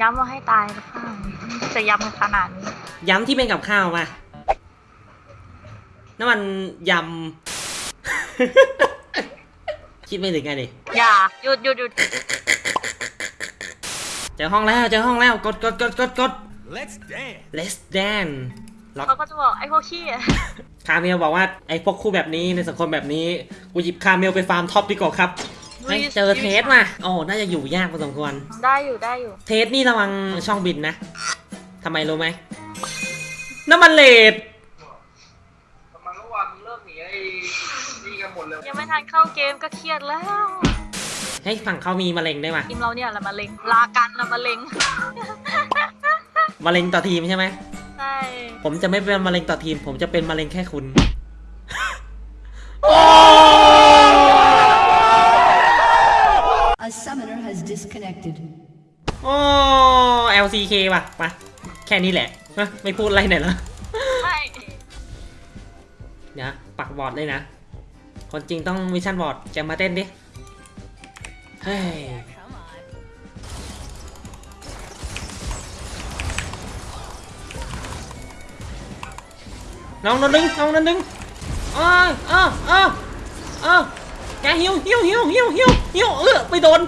ย้ำว่าให้ตายนะข้างจะย้ำกันขนาดนี้ ย้ำที่เป็นกับข้าวมานั่นมันยำ คิดไม่ถึงไงดิอย่าหยุดหยุดหยุดเจอห้องแล้วเจอห้องแล้วกดกดกดกดกด Let's dance. let's dance ล็อกเขาก็จะบอกไอ้พวกขี้อะคาเมลบอกว่าไอ้พวกคู่แบบนี้ในสังคมแบบนี้ กูหยิบคาเมลไปฟาร์มท็อปดีกว่าครับ ให้เจอเทสมาโอ้น่าจะอยู่ยากพอสมควร ได้อยู่ได้อยู่ เทสนี่ระวังช่องบินนะทำไมรู้ไหมน้ำมันเลดมันก็ว่ามึงเลิกหนีไอ้นี่กันหมดเลย ยังไม่ทันเข้าเกมก็เครียดแล้วให้ฝั่งเขามีมะเร็งได้วยมาทีมเราเนี่ยแหละมะเร็งลากันละมะเร็งมะเร็งต่อทีมใช่ไหมใช่ ผมจะไม่เป็นมะเร็งต่อทีม ผมจะเป็นมะเร็งแค่คุณ A summoner has disconnected. โอ้ LCK ว่ะมาแค่นี้แหละฮะไม่พูดอะไรหน่อยเหรอใช่เดี๋ยวปักบอร์ดเลยนะ คนจริงต้องวิชั่นบอร์ดจะมาเต้นดิ เฮ้ยน้องนนดึงน้องนนดึงอ้าวอ้าวอ้าวอ้าว แกหิวหิวหิวหิวหิวหิวเออไปโดน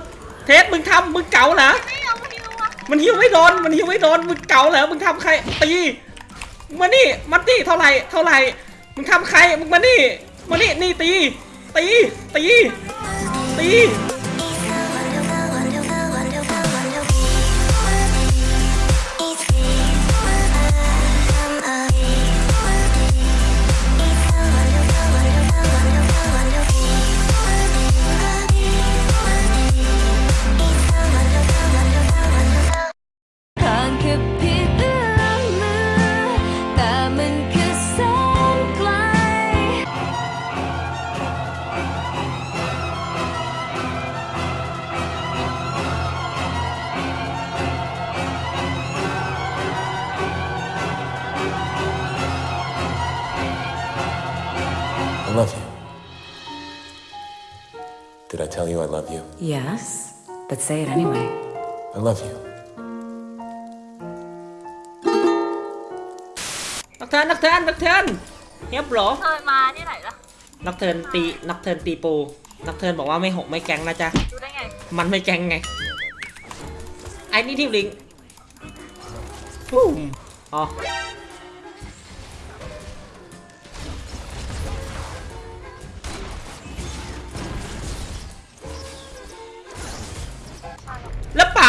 เทสมึงทำมึงเก๋าเหรอมันหิวไม่โดนมันหิวไม่โดนมึงเก๋าเหรอมึงทำใครตีมานี่มันตีเท่าไหร่เท่าไหร่มึงทำใครมึงมานี่มานี่นี่ตีตีตีตี tell you I love you? Yes, but say it anyway. I love you. นักเทิร์นนักเทิร์นนักเทิร์นเฮียบเหรอเธอมาที่ไหนล่ะนักเทิร์นตีนักเทิร์นตีปูนักเทิร์นบอกว่าไม่หกไม่แก๊งนะจ๊ะ ดูได้ไง มันไม่แก๊งไง ไอ้นี่ทีมลิงฟูมอ๋อ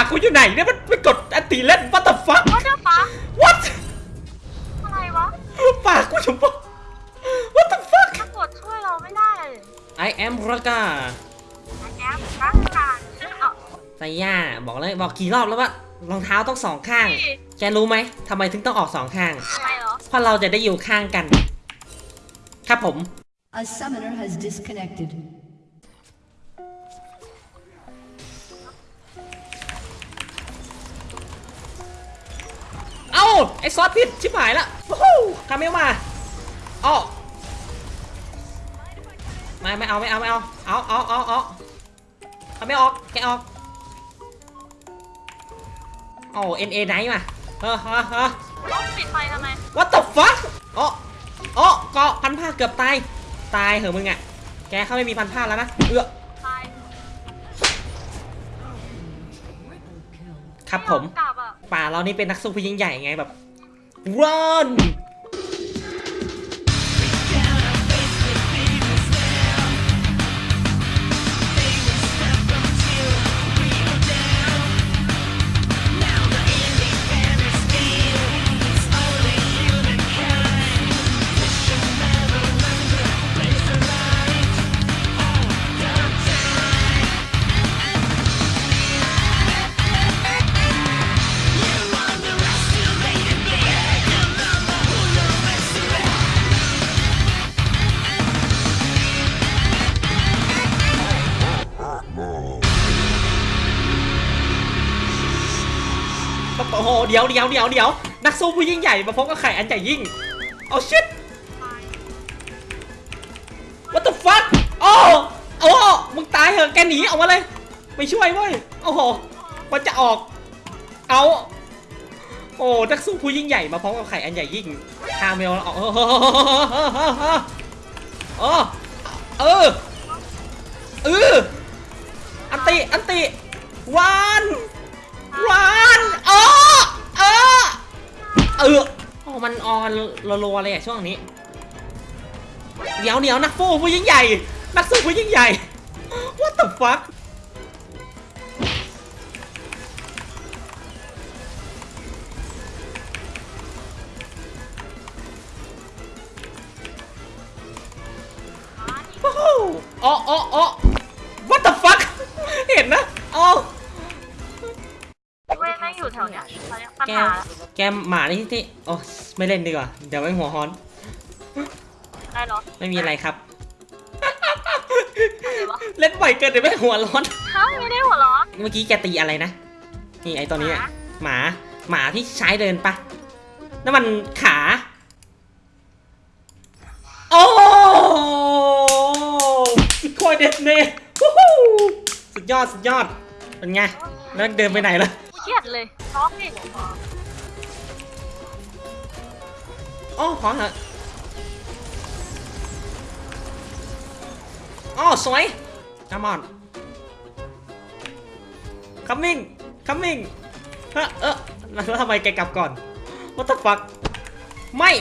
กกูอยู่ไหนเนี่ยมันไปกดอันตีเล่น what the fuck ว่าเจ้าฟ้า what อะไรวะปากกูอยู่ปะ what the fuck ตำรวจช่วยเราไม่ได้เลย I am Raga แอปร่างกายเอาไซย่าบอกเลยบอกกี่รอบแล้วว่ารองเท้าต้องสองข้างนี่แกรู้ไหมทำไมถึงต้องออกสองข้างทำไมเหรอเพราะเราจะได้อยู่ข้างกัน ครับผม A summoner has disconnected. ไอซอสผิด ชิบหายละวู้ฮู้คาเมลมาอ้อไม่ไม่เอาไม่เอาไม่เอา เอาเอาเอาเอาคาเมลออกแกออกโอ้เอ็นเอไนท์มาเฮ้อเฮ้อเฮ้อต้องปิดไฟทำไม What the fuck อ๋ออ๋อเกาะพันผ้าเกือบตาย ตายเหอะมึงอะ แกเขาไม่มีพันผ้าแล้วนะ เอื้อไฟครับผมไยากลับอะ ป่าเรานี่เป็นนักสู้ผู้ยิ่งใหญ่ไงแบบ run โอ้โหเดี๋ยวเดี๋ยวเดี๋ยวเดี๋ยวนักสู้ผู้ยิ่งใหญ่มาพบกับไข่อันใหญ่ยิ่งเอาชิต What the fuck โอ้โอ้มึงตายเหอะแกหนีออกมาเลย ไม่ช่วยเว้ยโอ้โหมันจะออก เอาโอ้นักสู้ผู้ยิ่งใหญ่มาพร้อมกับไข่อันใหญ่ยิ่งคาเมลเอาเออเออเออเอออันติอันติวาน วันเออเออเออโอ้มันออนรัวๆเลยอะช่วงนี้เดี๋ยวเดี๋ยวนักฟูผู้ยิ่งใหญ่ นักสู้ผู้ยิ่งใหญ่ What the fuck อยู่แถวเนี้ยเขาเรียกปัญแกหาแกหมานี่ที่โอ้ไม่เล่นดีกว่า เดี๋ยวไม่หัวฮอน ได้เหรอไม่มีอะไรครับ อะไรวะเล่นบ่อยเกินเดี๋ยวไม่หัวร้อน ฮะไม่ได้หัวเร้อนเมื่อกี้แกตีอะไรนะ นี่ไอตัวนี้อะหมา หมาที่ใช้เดินปะนั่นมันขา โอ้สุดโคตรเด็ดเน่วู้ฮู้สุดยอด สุดยอด เป็นไง แล้วเดินไปไหนล่ะ เครียดเลยร้องดิอ๋อขอเถอะอ๋อสวย come on coming coming เฮ้อเออแล้วทำไมแกกลับก่อน what the fuck ไม่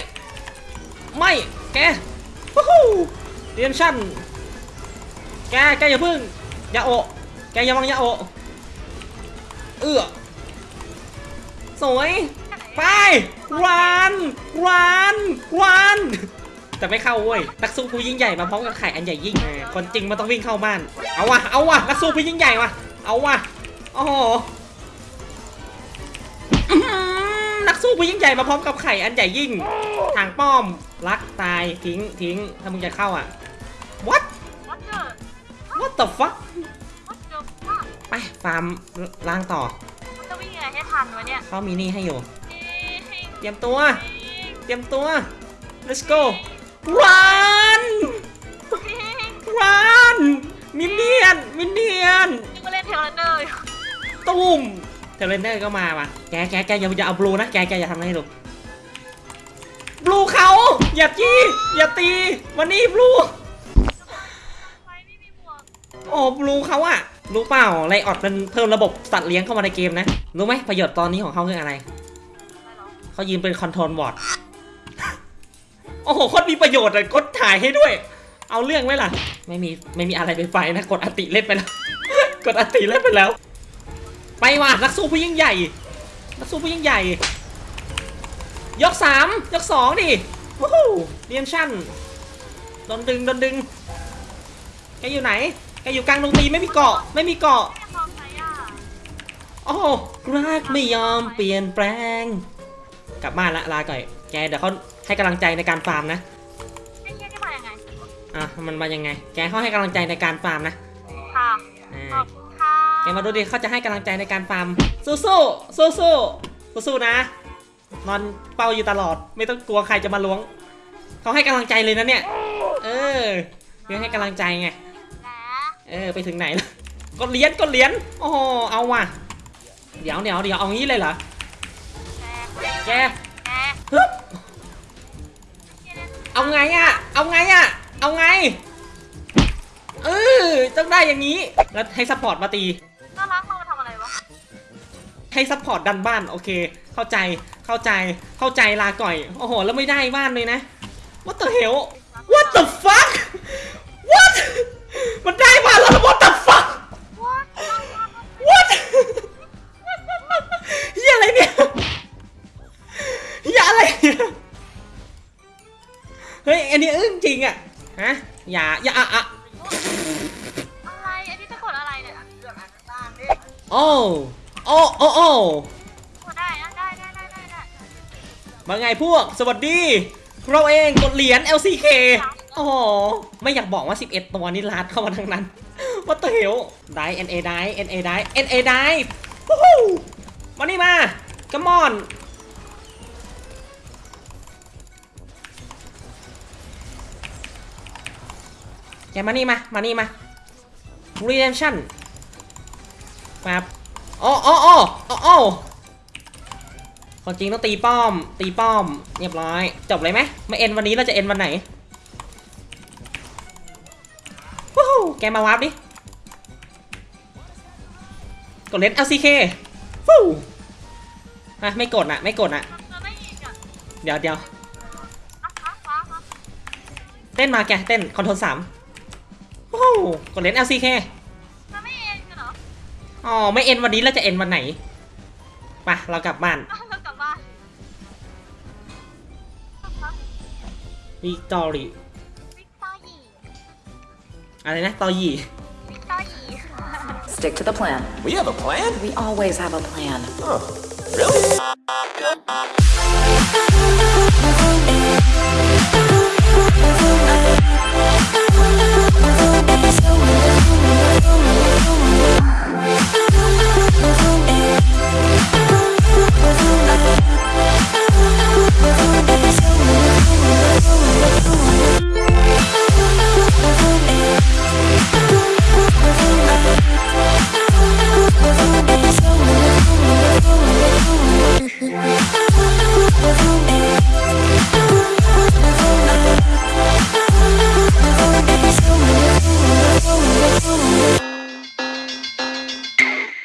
ไม่ แกวู้ฮู้เรียนชั่นแก แกอย่าพึ่งอย่าโอแกอย่าวังอย่าโอเอื้อ สวย ไปรันรันรันแต่ไม่เข้าเว้ยนักสู้ผู้ยิ่งใหญ่มาพร้อมกับไข่อันใหญ่ยิ่งคนจริงมันต้องวิ่งเข้าบ้าน เอาวะเอาวะนักสู้ผู้ยิ่งใหญ่วะเอาวะโอ้โหอื้อหือนักสู้ผู้ยิ่งใหญ่มาพร้อมกับไข่อันใหญ่ยิ่งทางป้อมรักตายทิ้งทิ้งถ้ามึงจะเข้าอะ what วัดเจอ what the fuck วัดเจอว่าไปฟาร์มล้างต่อมันจะวิ่งยัง ไงให้ทันวะเนี่ยเขามีนี่ให้อยู่นี่เตรียมตัว เตรียมตัว let's go run run มินเนียน มินเนียนยังมาเล่นเทเลนเดอร์อยู่ตุ้มเทเลนเดอร์ก็มาว่ะ แกแกแกอย่าอย่าเอาบลูนะ แกแกอย่าทำอะไรให้ดูบลูเขา อย่าจี้อย่าตีวันนี้บลูไฟไม่มีหมวกโอ้บลูเขาอะรู้เปล่าไลออดมันเพิ่มระบบสัตว์เลี้ยงเข้ามาในเกมนะ รู้ไหมประโยชน์ตอนนี้ของเขาคืออะไร เขายืนเป็นคอนโทรลบอร์ดโอ้โหโคตรมีประโยชน์เลยกดถ่ายให้ด้วย เอาเรื่องไหมล่ะ ไม่มีไม่มีอะไรไปไฟนะ กดอติเล่นไปแล้ว กดอติเล่นไปแล้ว ไปว่ะนักสู้ผู้ยิ่งใหญ่ นักสู้ผู้ยิ่งใหญ่ ยกสามยกสองดิวู้ฮู้เรียนชั่นโดนดึงโดนดึงแกอยู่ไหนแกอยู่กลางดงตีไม่มีเกาะ ไม่มีเกาะ โอ้โหรักไม่ยอมเปลี่ยนแปลง กลับบ้านละลาก่อย แกเดี๋ยวเขาให้กำลังใจในการฟาร์มนะไอ้เหี้ยนี่มายังไงอะมันมายังไง แกเขาให้กำลังใจในการฟาร์มนะค่ะอ่าขอบคุณค่ะแกมาดูดิเขาจะให้กำลังใจในการฟาร์มสู้สู้สู้สู้สู้สู้ๆนะ นอนเป้าอยู่ตลอด ไม่ต้องกลัวใครจะมาล้วงเขาให้กำลังใจเลยนะเนี่ย เออเพื่อให้กำลังใจไงแหมเออไปถึงไหนแล้วกดเหรียญกดเหรียญโอ้โหเอาว่ะ เดี๋ยวเดี๋ยวเดี๋ยวเอางี้เลยเหรอแกแกแกฮึบเอาไงอะเอาไงอะเอาไง เออต้องได้อย่างนี้ แล้วให้ support มาตีน่ารักเรามาทำอะไรวะ ให้ support ดันบ้าน โอเค เข้าใจ เข้าใจ เข้าใจลาก่อย โอ้โห แล้วไม่ได้บ้านเลยนะ What the hell What the fuck เฮ้ย อันนี้อึ้งจริงอะฮะ อย่า อย่าอะอะอะไร อันนี้จะกดอะไรเนี่ยโอ้โอ้โอ้โอ้กดได้อะได้ได้ได้ได้ได้มาไงพวก สวัสดี เราเองกดเหรียญ LCK โอ้โห ไม่อยากบอกว่า 11 ตัวนี้ลาดเข้ามาทั้งนั้น What the hell ได้ NA ได้ NA ได้ NA ได้วู้ฮู้มานี่มา come on แกมานี่มา มานี่มา redemption มาโอ้โอ้โอ้โอ้โอ้ความจริงต้องตีป้อม ตีป้อม เรียบร้อย จบเลยไหมไม่เอ็นวันนี้เราจะเอ็นวันไหนวู้ฮู้แกมาวาร์ปดิ กดเลน LCK ฟู้ฮะไม่กดอะ ไม่กดอะ เดี๋ยวเดี๋ยวเต้นมาแก เต้นคอนโทรลสาม กดเล่น LCK จะไม่เองกันเหรออ๋อไม่เอ็นวันนี้เราจะเอ็นวันไหนไปเรากลับบ้านอะเรากลับบ้านอะวิกตอรี่วิกตอร์ยีอะไรนะตอยี่ วิกตอร์ยี Stick to the plan. We have a plan? We always have a plan. Huh. Really?